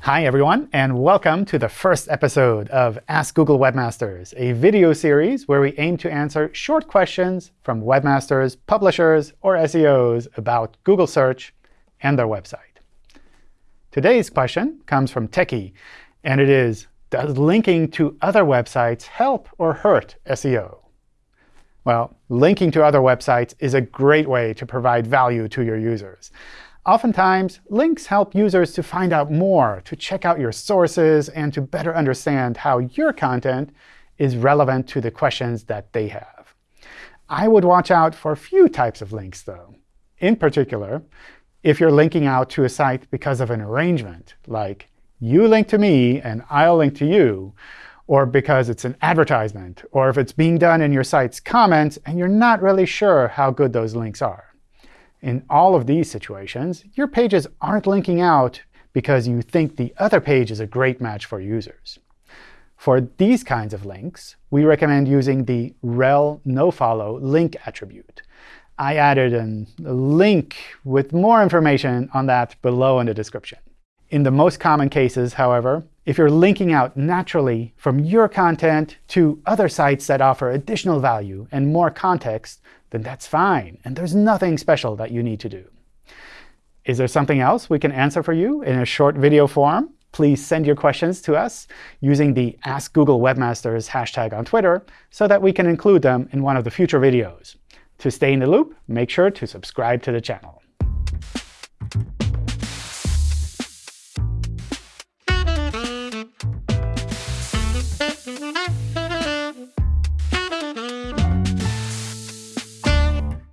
Hi, everyone, and welcome to the first episode of Ask Google Webmasters, a video series where we aim to answer short questions from webmasters, publishers, or SEOs about Google search and their website. Today's question comes from Techie, and it is, does linking to other websites help or hurt SEO? Well, linking to other websites is a great way to provide value to your users. Oftentimes, links help users to find out more, to check out your sources, and to better understand how your content is relevant to the questions that they have. I would watch out for a few types of links, though. In particular, if you're linking out to a site because of an arrangement, like you link to me and I'll link to you, or because it's an advertisement, or if it's being done in your site's comments and you're not really sure how good those links are. In all of these situations, your pages aren't linking out because you think the other page is a great match for users. For these kinds of links, we recommend using the rel nofollow link attribute. I added a link with more information on that below in the description. In the most common cases, however, if you're linking out naturally from your content to other sites that offer additional value and more context, then that's fine. And there's nothing special that you need to do. Is there something else we can answer for you in a short video form? Please send your questions to us using the Ask Google Webmasters hashtag on Twitter so that we can include them in one of the future videos. To stay in the loop, make sure to subscribe to the channel.